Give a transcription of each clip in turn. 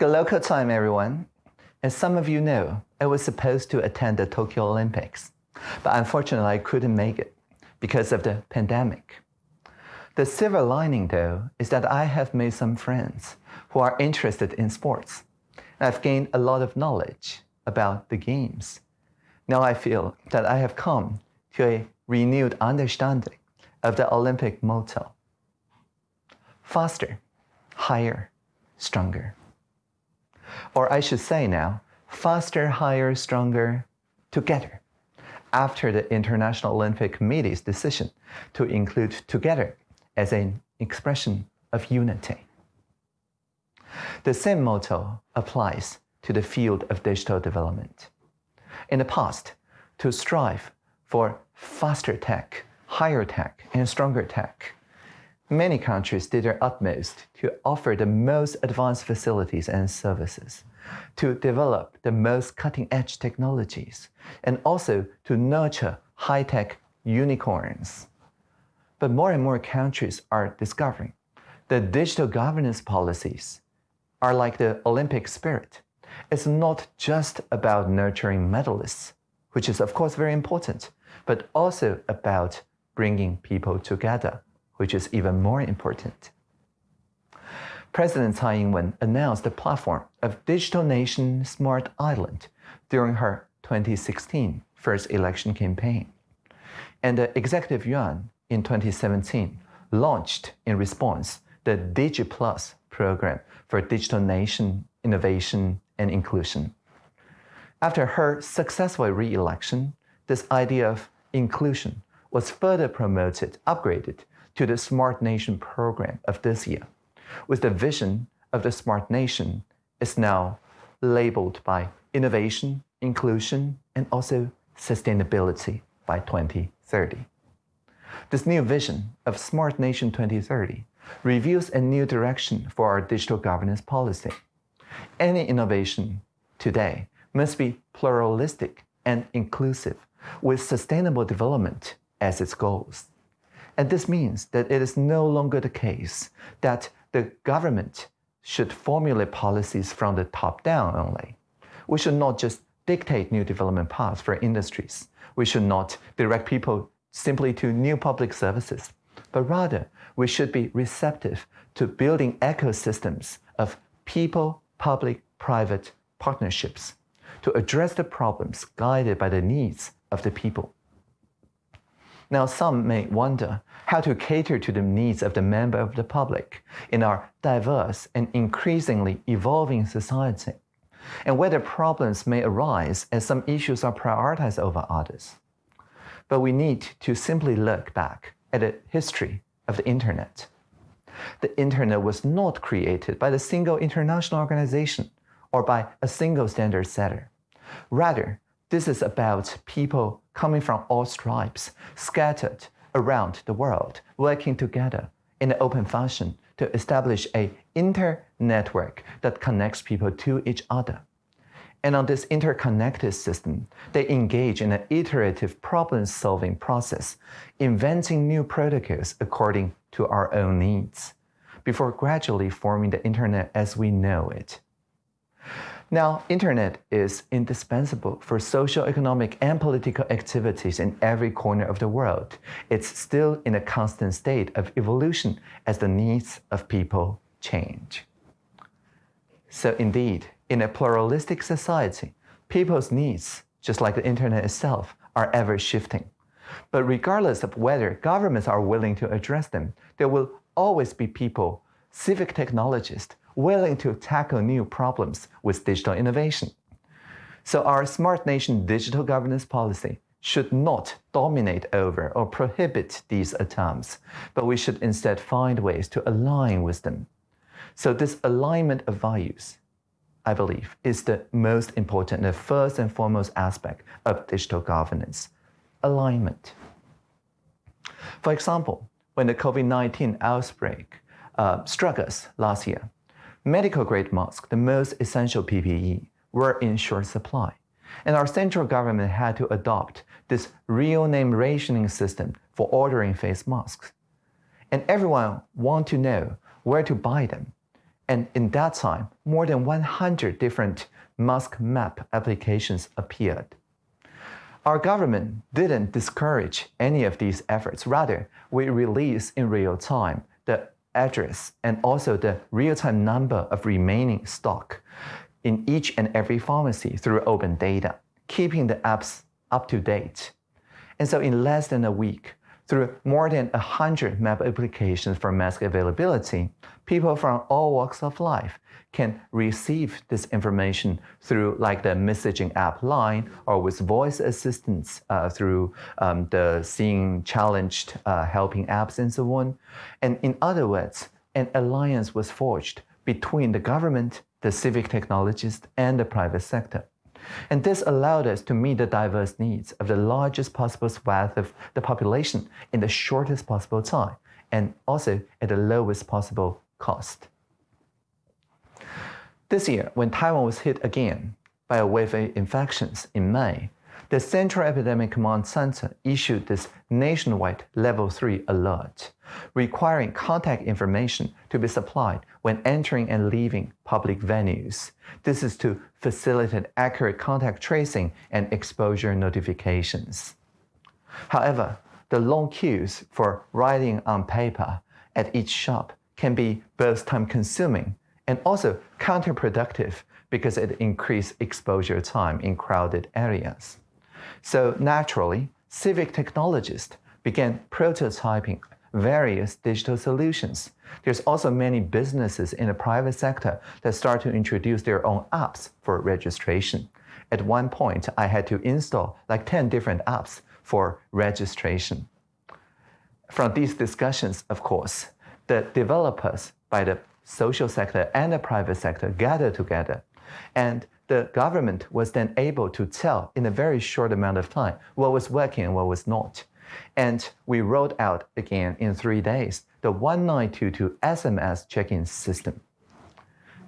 Good local time, everyone. As some of you know, I was supposed to attend the Tokyo Olympics, but unfortunately I couldn't make it because of the pandemic. The silver lining, though, is that I have made some friends who are interested in sports. I've gained a lot of knowledge about the games. Now I feel that I have come to a renewed understanding of the Olympic motto faster, higher, stronger. Or I should say now, faster, higher, stronger, together, after the International Olympic Committee's decision to include together as an expression of unity. The same motto applies to the field of digital development. In the past, to strive for faster tech, higher tech, and stronger tech, Many countries did their utmost to offer the most advanced facilities and services, to develop the most cutting-edge technologies, and also to nurture high-tech unicorns. But more and more countries are discovering that digital governance policies are like the Olympic spirit. It's not just about nurturing medalists, which is of course very important, but also about bringing people together which is even more important. President Tsai Ing-wen announced the platform of Digital Nation Smart Island during her 2016 first election campaign. And the Executive Yuan in 2017 launched in response the DigiPlus program for digital nation innovation and inclusion. After her successful re-election, this idea of inclusion was further promoted, upgraded to the Smart Nation program of this year, with the vision of the Smart Nation is now labeled by innovation, inclusion, and also sustainability by 2030. This new vision of Smart Nation 2030 reveals a new direction for our digital governance policy. Any innovation today must be pluralistic and inclusive, with sustainable development as its goals. And this means that it is no longer the case that the government should formulate policies from the top down only. We should not just dictate new development paths for industries. We should not direct people simply to new public services, but rather we should be receptive to building ecosystems of people, public, private partnerships to address the problems guided by the needs of the people. Now, some may wonder how to cater to the needs of the member of the public in our diverse and increasingly evolving society, and whether problems may arise as some issues are prioritized over others. But we need to simply look back at the history of the Internet. The Internet was not created by the single international organization or by a single standard setter. Rather, this is about people coming from all stripes, scattered around the world, working together in an open fashion to establish a inter-network that connects people to each other. And on this interconnected system, they engage in an iterative problem-solving process, inventing new protocols according to our own needs, before gradually forming the internet as we know it. Now, internet is indispensable for social, economic, and political activities in every corner of the world. It's still in a constant state of evolution as the needs of people change. So indeed, in a pluralistic society, people's needs, just like the internet itself, are ever shifting. But regardless of whether governments are willing to address them, there will always be people, civic technologists, willing to tackle new problems with digital innovation. So our Smart Nation digital governance policy should not dominate over or prohibit these attempts, but we should instead find ways to align with them. So this alignment of values, I believe, is the most important, the first and foremost aspect of digital governance, alignment. For example, when the COVID-19 outbreak uh, struck us last year, medical grade masks, the most essential PPE, were in short supply. And our central government had to adopt this real name rationing system for ordering face masks. And everyone want to know where to buy them. And in that time, more than 100 different mask map applications appeared. Our government didn't discourage any of these efforts. Rather, we release in real time the address and also the real-time number of remaining stock in each and every pharmacy through open data, keeping the apps up to date. And so in less than a week, through more than 100 map applications for mask availability, people from all walks of life can receive this information through like the messaging app line or with voice assistance uh, through um, the seeing challenged uh, helping apps and so on. And in other words, an alliance was forged between the government, the civic technologists, and the private sector. And this allowed us to meet the diverse needs of the largest possible swath of the population in the shortest possible time, and also at the lowest possible cost. This year, when Taiwan was hit again by a wave of infections in May, the Central Epidemic Command Center issued this nationwide Level 3 alert, requiring contact information to be supplied when entering and leaving public venues. This is to facilitate accurate contact tracing and exposure notifications. However, the long queues for writing on paper at each shop can be both time consuming and also counterproductive because it increases exposure time in crowded areas. So naturally, civic technologists began prototyping various digital solutions. There's also many businesses in the private sector that start to introduce their own apps for registration. At one point, I had to install like 10 different apps for registration. From these discussions, of course, the developers by the social sector and the private sector gather together and the government was then able to tell in a very short amount of time what was working and what was not. And we rolled out again in three days the 1922 SMS check-in system.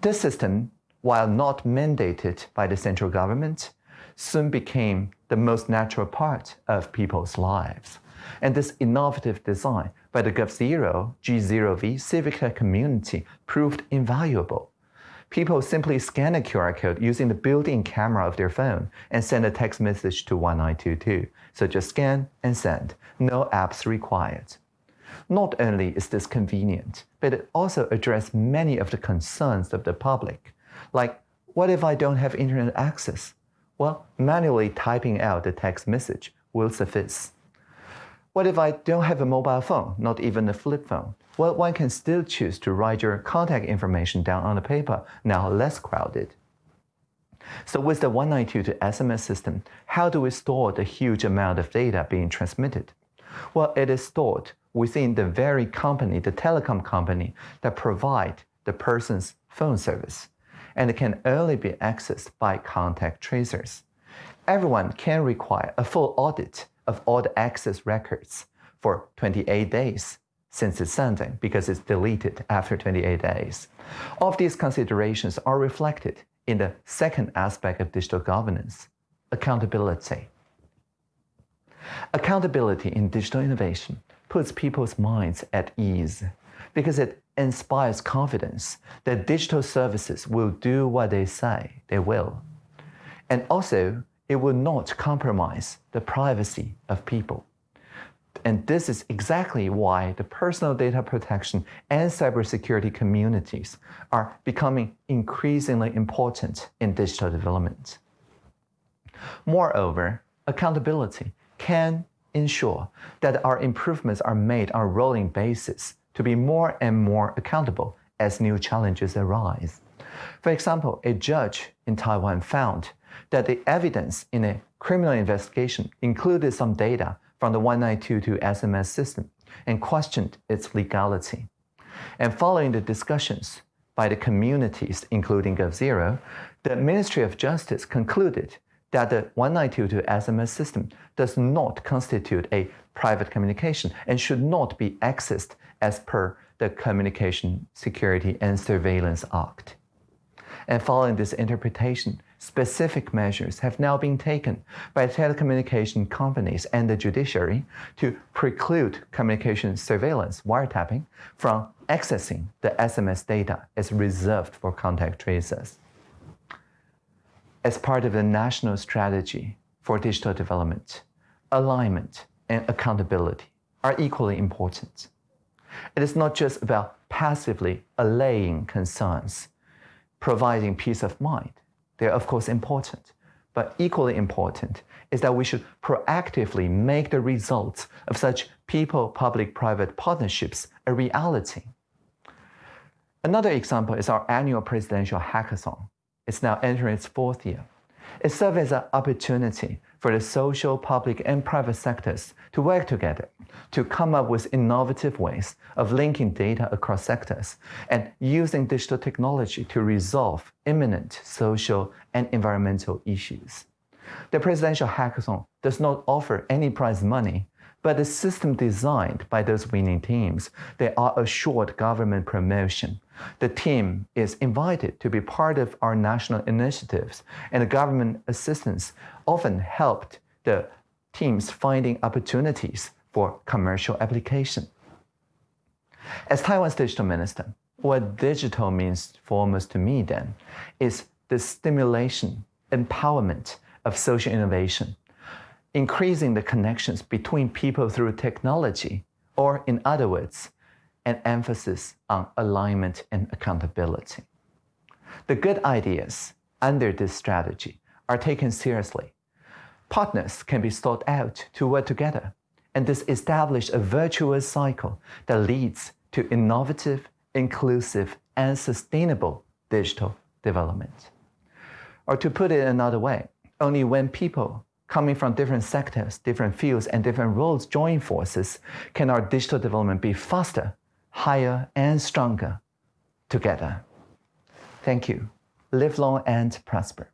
This system, while not mandated by the central government, soon became the most natural part of people's lives. And this innovative design by the GovZero G0V civic community proved invaluable people simply scan a QR code using the built-in camera of their phone and send a text message to 1922. So just scan and send. No apps required. Not only is this convenient, but it also addresses many of the concerns of the public. Like, what if I don't have internet access? Well, manually typing out the text message will suffice. What if I don't have a mobile phone, not even a flip phone? Well, one can still choose to write your contact information down on the paper, now less crowded. So with the 1922 SMS system, how do we store the huge amount of data being transmitted? Well, it is stored within the very company, the telecom company, that provide the person's phone service, and it can only be accessed by contact tracers. Everyone can require a full audit of all the access records for 28 days since its sending because it's deleted after 28 days. All of these considerations are reflected in the second aspect of digital governance, accountability. Accountability in digital innovation puts people's minds at ease because it inspires confidence that digital services will do what they say they will. And also, it will not compromise the privacy of people. And this is exactly why the personal data protection and cybersecurity communities are becoming increasingly important in digital development. Moreover, accountability can ensure that our improvements are made on a rolling basis to be more and more accountable as new challenges arise. For example, a judge in Taiwan found that the evidence in a criminal investigation included some data from the 1922 SMS system and questioned its legality. And following the discussions by the communities, including GovZero, the Ministry of Justice concluded that the 1922 SMS system does not constitute a private communication and should not be accessed as per the Communication Security and Surveillance Act. And following this interpretation, specific measures have now been taken by telecommunication companies and the judiciary to preclude communication surveillance wiretapping from accessing the SMS data as reserved for contact tracers. As part of the national strategy for digital development, alignment and accountability are equally important. It is not just about passively allaying concerns, providing peace of mind. They're of course important, but equally important is that we should proactively make the results of such people public private partnerships a reality. Another example is our annual presidential hackathon. It's now entering its fourth year. It serves as an opportunity for the social, public, and private sectors to work together to come up with innovative ways of linking data across sectors and using digital technology to resolve imminent social and environmental issues. The presidential hackathon does not offer any prize money, but the system designed by those winning teams, they are assured government promotion. The team is invited to be part of our national initiatives, and the government assistance often helped the teams finding opportunities for commercial application. As Taiwan's digital minister, what digital means foremost to me then is the stimulation, empowerment of social innovation, increasing the connections between people through technology, or in other words, an emphasis on alignment and accountability. The good ideas under this strategy are taken seriously. Partners can be sought out to work together, and this establishes a virtuous cycle that leads to innovative, inclusive, and sustainable digital development. Or to put it another way, only when people coming from different sectors, different fields, and different roles join forces can our digital development be faster, higher, and stronger together. Thank you. Live long and prosper.